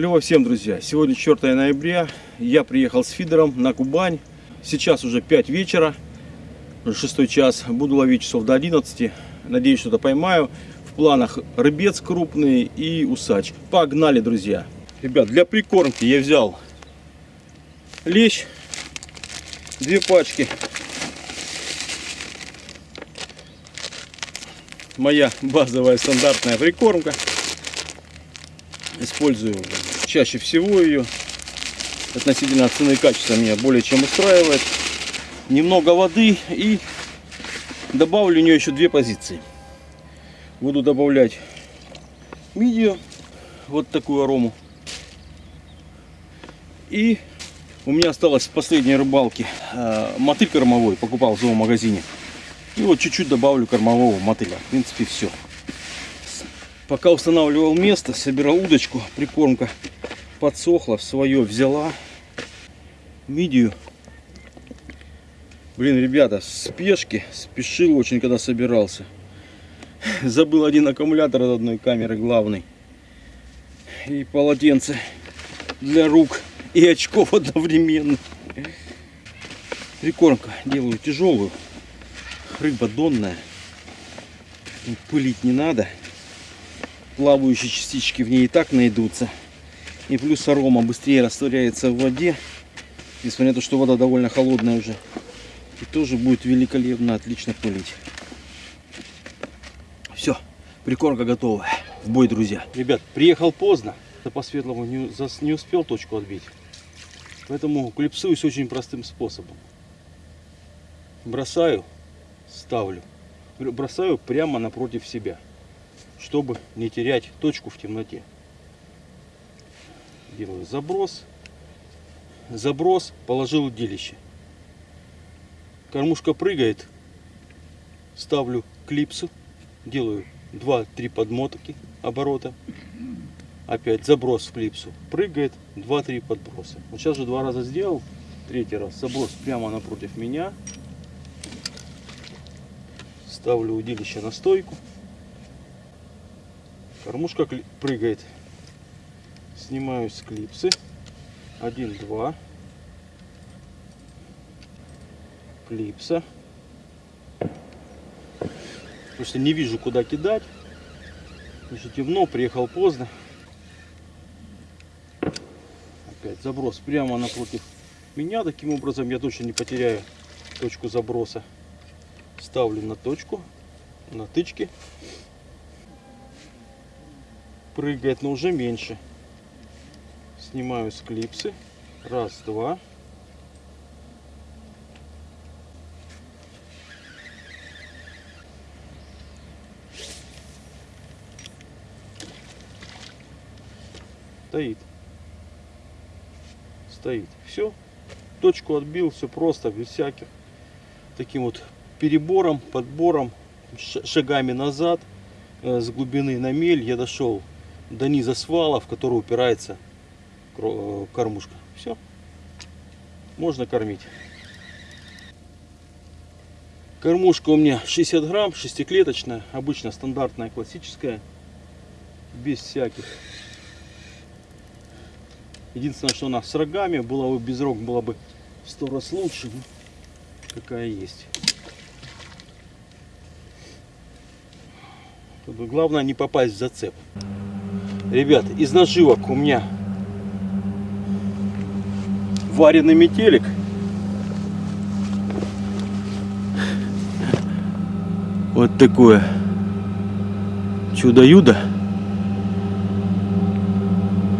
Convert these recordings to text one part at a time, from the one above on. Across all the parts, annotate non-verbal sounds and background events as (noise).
Клево всем, друзья. Сегодня 4 ноября. Я приехал с фидером на Кубань. Сейчас уже 5 вечера, уже 6 час. Буду ловить часов до 11. Надеюсь, что-то поймаю. В планах рыбец крупный и усач. Погнали, друзья. Ребят, для прикормки я взял лещ, две пачки. Моя базовая стандартная прикормка. Использую чаще всего ее. Относительно цены и качества меня более чем устраивает. Немного воды и добавлю в нее еще две позиции. Буду добавлять мидию, вот такую арому. И у меня осталось с последней рыбалки э, мотыль кормовой, покупал в зоомагазине. И вот чуть-чуть добавлю кормового мотыля. В принципе, все. Пока устанавливал место, собирал удочку, прикормка подсохла, в свое взяла. Мидию. Блин, ребята, спешки, спешил очень, когда собирался. Забыл один аккумулятор от одной камеры главный. И полотенце для рук и очков (laughs) одновременно. Прикормка делаю тяжелую. Рыба донная. Пылить не надо плавающие частички в ней и так найдутся. И плюс арома быстрее растворяется в воде, несмотря на то, что вода довольно холодная уже. И тоже будет великолепно, отлично пылить. Все, прикормка готова. В бой, друзья. Ребят, приехал поздно. Да по светлому не, не успел точку отбить. Поэтому клипсуюсь очень простым способом. Бросаю, ставлю. Бросаю прямо напротив себя чтобы не терять точку в темноте. Делаю заброс. Заброс, положил удилище. Кормушка прыгает. Ставлю клипсу. Делаю 2-3 подмотки оборота. Опять заброс в клипсу. Прыгает 2-3 подброса. Вот сейчас же два раза сделал. Третий раз заброс прямо напротив меня. Ставлю удилище на стойку. Кормушка прыгает. Снимаю с клипсы. Один, два. Клипса. Потому что не вижу, куда кидать. Потому что темно, приехал поздно. Опять заброс прямо напротив меня. Таким образом я точно не потеряю точку заброса. Ставлю на точку, на тычке прыгает, но уже меньше. Снимаю с клипсы. Раз, два. Стоит. Стоит. Все. Точку отбил. Все просто, без всяких. Таким вот перебором, подбором, шагами назад э, с глубины на мель я дошел до низа свала, в который упирается э, кормушка. Все. Можно кормить. Кормушка у меня 60 грамм, шестиклеточная, обычно стандартная, классическая, без всяких. Единственное, что она с рогами, была бы без рог, было бы в сто раз лучше, какая есть. Главное не попасть в зацеп. Ребят, из наживок у меня вареный метелик. Вот такое чудо-юдо.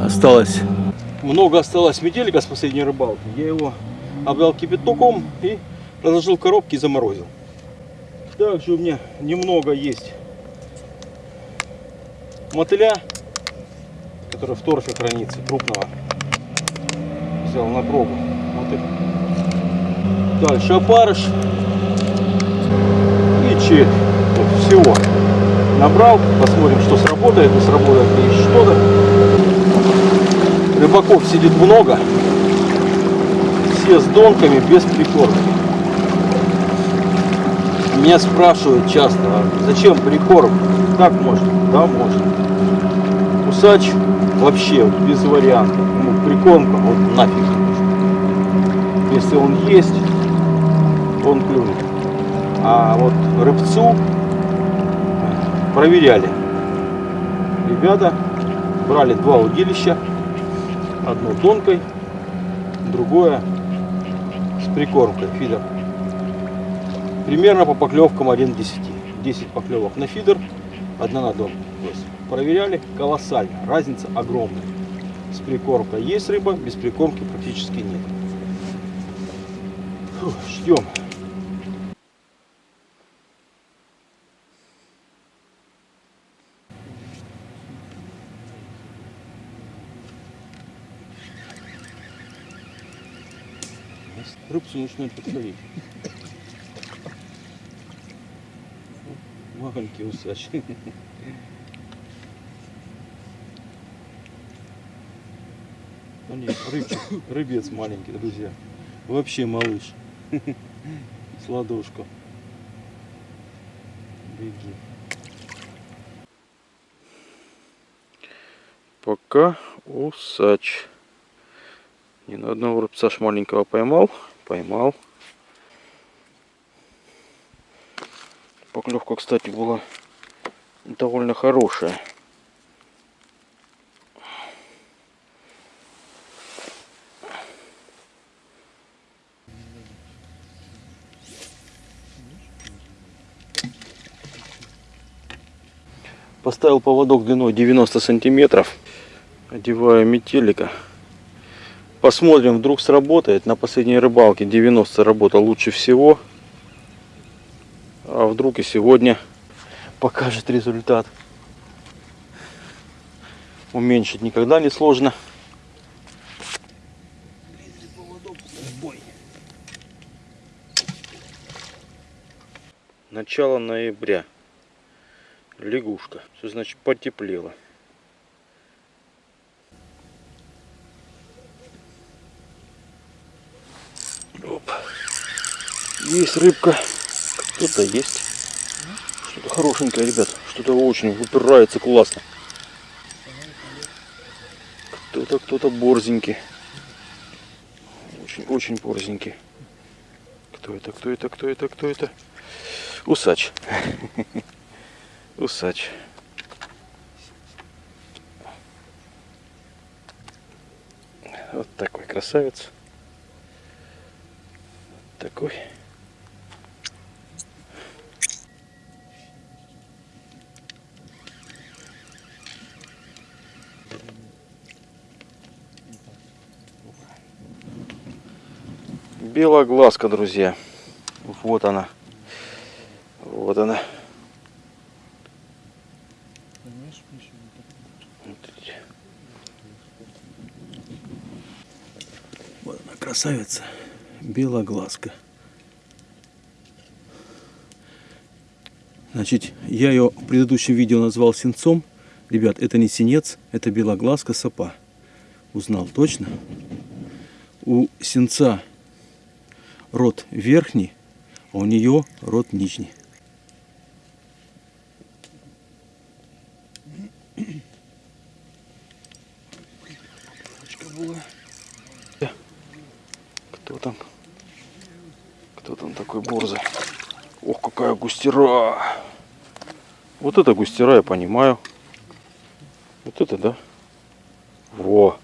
Осталось. Много осталось метелика с последней рыбалки. Я его обдал кипятоком и разложил коробки и заморозил. Также у меня немного есть мотыля который в торфе хранится, крупного. Взял на пробу. Вот это. Дальше опарыш. И червь. Вот, всего. Набрал. Посмотрим, что сработает. Не сработает ли что-то. Рыбаков сидит много. Все с донками, без прикормки. Меня спрашивают часто, а зачем прикорм? Как можно? Да, можно. Усач вообще без вариантов. Ну, прикормка, вот нафиг. Если он есть, он клюнет. А вот рыбцу проверяли. Ребята брали два удилища. Одно тонкой, другое с прикормкой, фидер. Примерно по поклевкам 1 к 10. 10 поклевок на фидер, одна на дом. То проверяли колоссально, разница огромная. С прикормкой есть рыба, без прикормки практически нет. Фу, ждем. Рыбцу начинает подходить. Маленький усач. А нет, рыбчик, рыбец маленький, друзья. Вообще малыш. (laughs) С ладошку. Беги. Пока усач. Ни на одного рыбца маленького поймал. Поймал. Поклевка, кстати, была довольно хорошая. Поставил поводок длиной 90 сантиметров. Одеваю метелика. Посмотрим, вдруг сработает. На последней рыбалке 90 работал лучше всего. А вдруг и сегодня покажет результат. Уменьшить никогда не сложно. Начало ноября. Лягушка. Все значит потеплело. Оп. Есть рыбка. Кто-то есть. Что-то хорошенькое, ребят. Что-то очень выпирается классно. Кто-то, кто-то борзенький. Очень-очень борзенький. Кто это, кто это, кто это, кто это? Усач. (laughs) Усач. Вот такой красавец. Такой. Белоглазка, друзья. Вот она. Вот она. Вот она, красавица. Белоглазка. Значит, я ее в предыдущем видео назвал синцом. Ребят, это не синец, это белоглазка сапа. Узнал точно. У синца рот верхний, а у нее рот нижний. Кто там? Кто там такой борзый? Ох, какая густера! Вот это густера, я понимаю. Вот это, да? Во!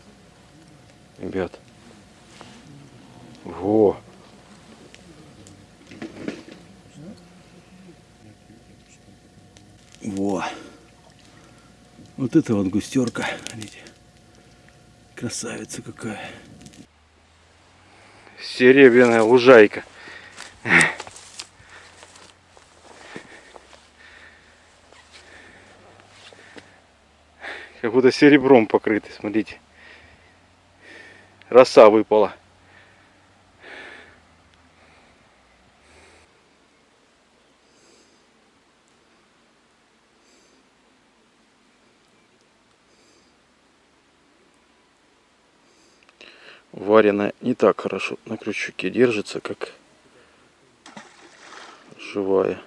Ребят. Во! Во! Вот это вот густерка. Видите? Красавица какая. Серебряная лужайка. Как будто серебром покрыты, смотрите. Роса выпала. Вареная не так хорошо на крючке держится, как живая.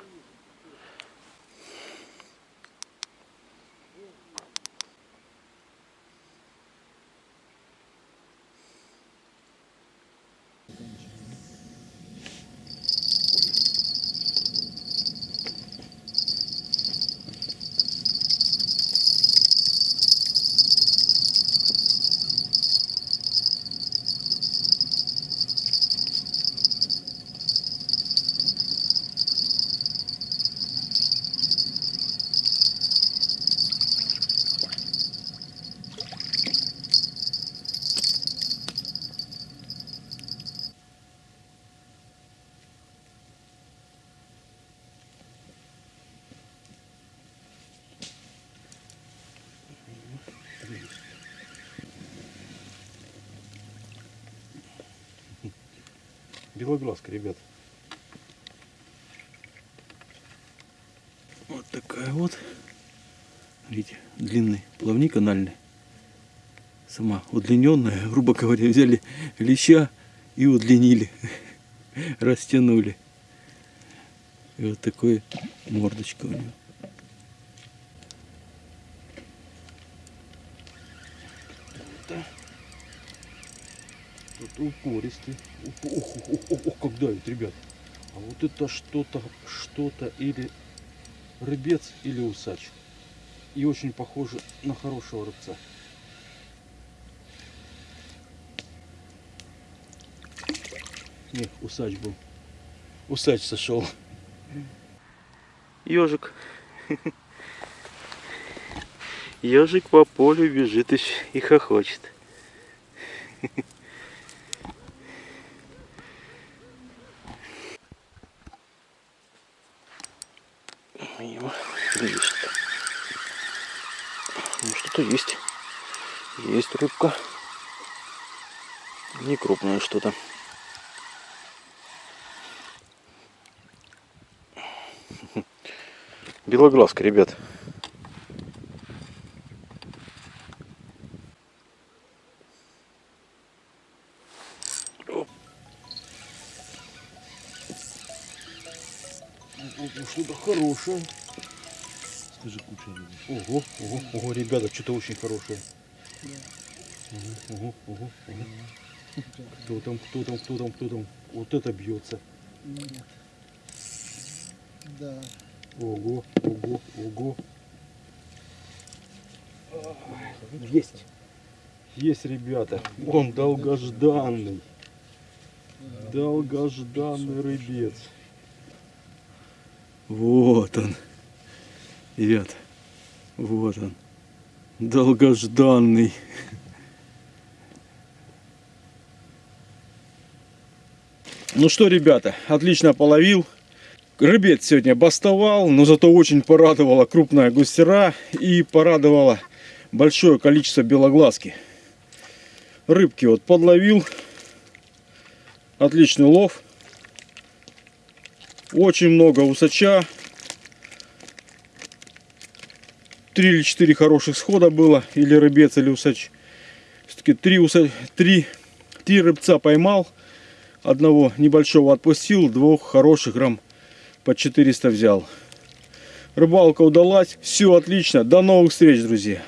Белоглазка, ребят. Вот такая вот. Видите, длинный плавник анальный. Сама удлиненная, грубо говоря, взяли леща и удлинили. (laughs) Растянули. И вот такой мордочка у него. Тут упористый. Уп- Ох, ох, ох, ох, как давит, ребят. А вот это что-то, что-то или рыбец, или усач. И очень похоже на хорошего рыбца. Нет, усач был. Усач сошел. Ежик. Ежик по полю бежит и хохочет. Мимо. Есть. Ну, что-то есть. Есть рыбка. Не крупное что-то. (laughs) Белоглазка, ребят. Что-то хорошее. Скажи, куча. Ого, ого, ого, ребята, что-то очень хорошее. Ого, ого, ого, ого. Кто там, кто там, кто там, кто там? Вот это бьется. Нет. Да. Ого, ого, ого. Есть. Есть, ребята. Он долгожданный. Долгожданный рыбец. Вот он. Ребят, вот он. Долгожданный. Ну что, ребята, отлично половил. Рыбец сегодня бастовал, но зато очень порадовала крупная густера и порадовала большое количество белоглазки. Рыбки вот подловил. Отличный лов. Очень много усача. Три или четыре хороших схода было. Или рыбец, или усач. Все-таки три, уса... три, три рыбца поймал. Одного небольшого отпустил. Двух хороших грамм по 400 взял. Рыбалка удалась. Все отлично. До новых встреч, друзья.